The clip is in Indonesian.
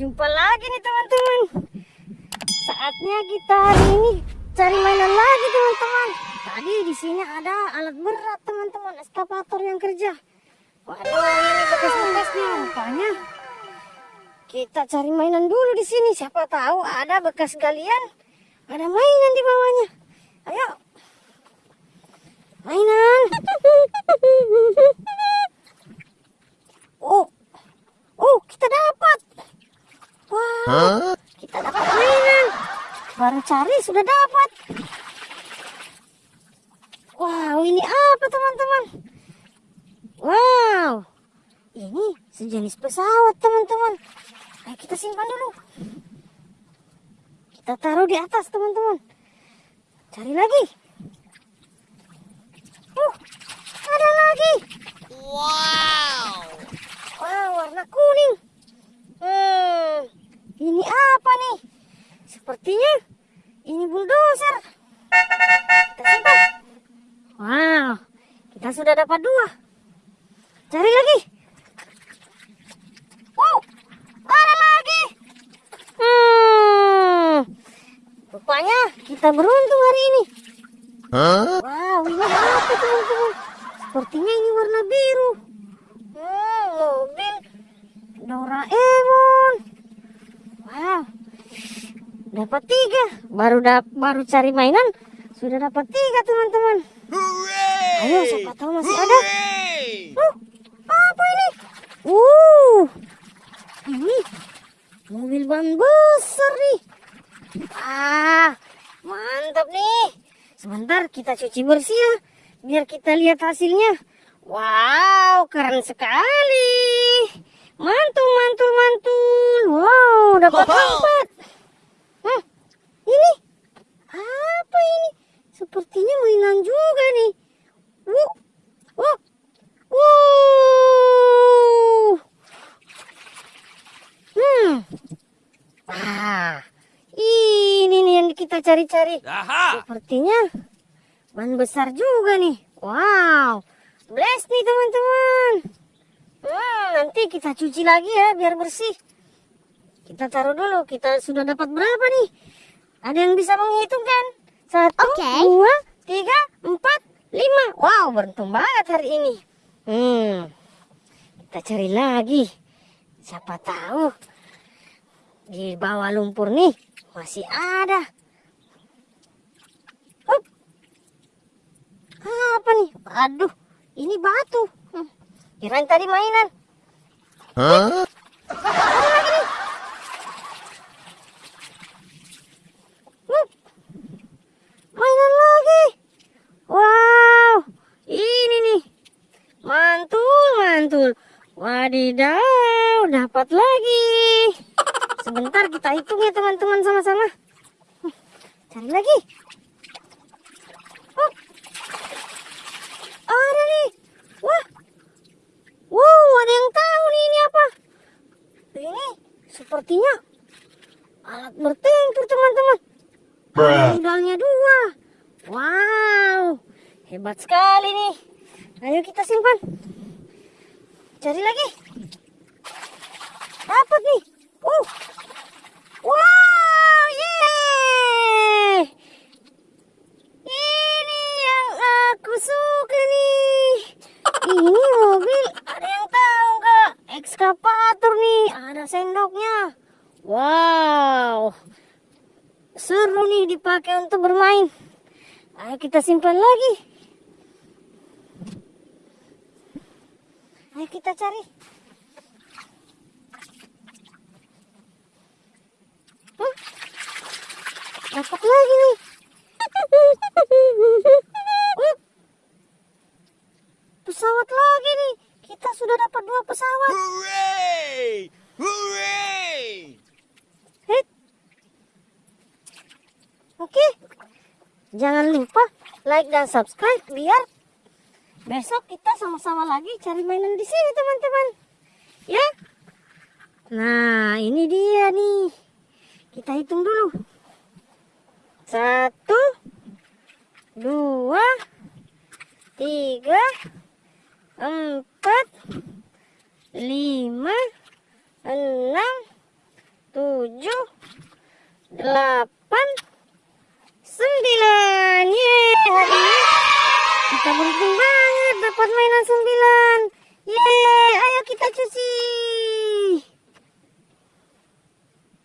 Jumpa lagi nih teman-teman. Saatnya kita hari ini cari mainan lagi teman-teman. Tadi di sini ada alat berat teman-teman, eskavator yang kerja. Waduh, ini bekas-bekasnya rupanya. Kita cari mainan dulu di sini. Siapa tahu ada bekas galian, ada mainan di bawahnya. Ayo. Mainan. Oh, oh kita dapat. Wah, kita dapat mainan. Baru cari sudah dapat. Wow, ini apa teman-teman? Wow, ini sejenis pesawat teman-teman. Ayo kita simpan dulu. Kita taruh di atas teman-teman. Cari lagi. Uh, ada lagi. Wow! Wow, warna kuning. Hmm, ini apa nih? Sepertinya ini bulldozer. Kita simpan. Wow, kita sudah dapat dua. Cari lagi. Wow, ada lagi. Hmm, rupanya kita beruntung hari ini. Huh? Wow, ini apa teman-teman? Sepertinya ini warna biru. Hmm, mobil Doraemon. Wow, dapat tiga. Baru dap baru cari mainan sudah dapat tiga teman-teman. Ayo, siapa tahu masih ada. Hooray! Uh, apa ini? Uh, ini mobil ban besar nih. Ah, mantap nih. Sebentar kita cuci bersih ya, biar kita lihat hasilnya. Wow, keren sekali. Mantul, mantul, mantul. Wow, dapat Wow. empat. Hmm, ini apa ini? Sepertinya mainan juga nih. Wuh, wuh, wuh. Hmm. Ah, ini cari-cari. Sepertinya ban besar juga nih. Wow, bless nih teman-teman. Hmm, nanti kita cuci lagi ya biar bersih. Kita taruh dulu. Kita sudah dapat berapa nih? Ada yang bisa menghitungkan? Satu, Oke. dua, tiga, empat, lima. Wow, beruntung banget hari ini. Hmm, kita cari lagi. Siapa tahu di bawah lumpur nih masih ada. Apa nih? Aduh, ini batu. Hmm. Kirain tadi mainan. Huh? Hup. Mainan lagi. Wow, ini nih. Mantul, mantul. Wadidaw, dapat lagi. Sebentar kita hitung ya teman-teman sama-sama. Hmm, Cari lagi. Hup. Ada nih. Wah. Wow, ada yang tahu nih ini apa? Ini sepertinya alat bertempur teman-teman. Ada Rudalnya dua. Wow, hebat sekali nih. Ayo kita simpan. Cari lagi. Dapat nih. Uh. Wow, yeay. Ini yang aku suka nih. Ini mobil ada yang tahu nggak? Ekskavator nih, ada sendoknya. Wow, seru nih dipakai untuk bermain. Ayo kita simpan lagi. Ayo kita cari. Hah? Dapat lagi nih. Uh, pesawat lagi nih. Sudah dapat dua pesawat. Hooray! Hooray! Hei. Oke. Jangan lupa like dan subscribe biar besok kita sama-sama lagi cari mainan di sini teman-teman. Ya. Nah, ini dia nih. Kita hitung dulu. Satu, dua, tiga, empat, lima, enam, tujuh, delapan, sembilan. Yeay, hari ini kita beruntung banget dapat mainan sembilan. Yeay, ayo kita cuci.